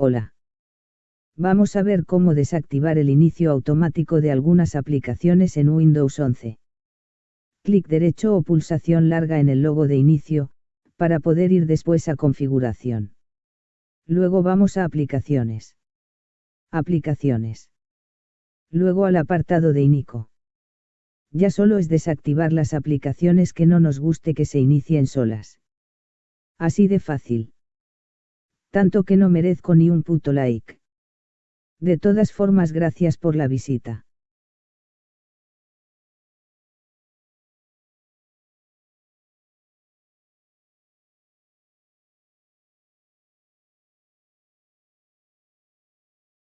Hola. Vamos a ver cómo desactivar el inicio automático de algunas aplicaciones en Windows 11. Clic derecho o pulsación larga en el logo de inicio, para poder ir después a configuración. Luego vamos a aplicaciones. Aplicaciones. Luego al apartado de Inico. Ya solo es desactivar las aplicaciones que no nos guste que se inicien solas. Así de fácil tanto que no merezco ni un puto like. De todas formas, gracias por la visita.